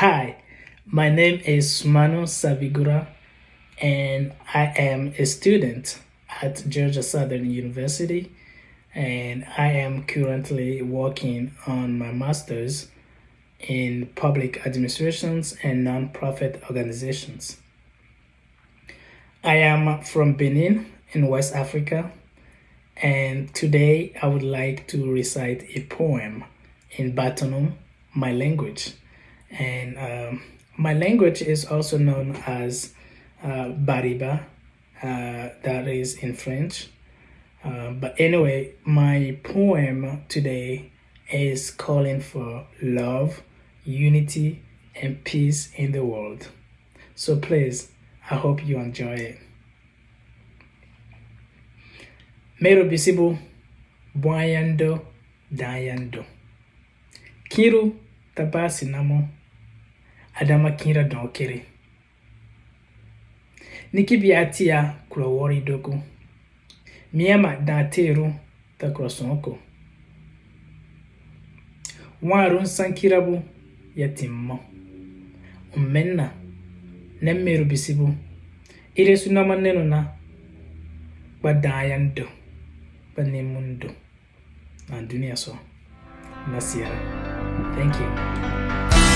Hi, my name is Manu Savigura and I am a student at Georgia Southern University and I am currently working on my master's in public administrations and non-profit organizations. I am from Benin in West Africa and today I would like to recite a poem in Batonum, my language. And um, my language is also known as uh, Bariba, uh, that is in French. Uh, but anyway, my poem today is calling for love, unity, and peace in the world. So please, I hope you enjoy it. Mero bisibu, buayando, dayando. Kiru tabasi namo, Adama Kira Donkere. Nikibiatia Kulowori Doku. Miema Danteru Takrosonko. Nwaru Nsankirabu Yatimmo. Umenna na mmeru bisibu. Ire suna maneno na gbadayan do. Banemundo. Na dunia so. Nasiara. Thank you.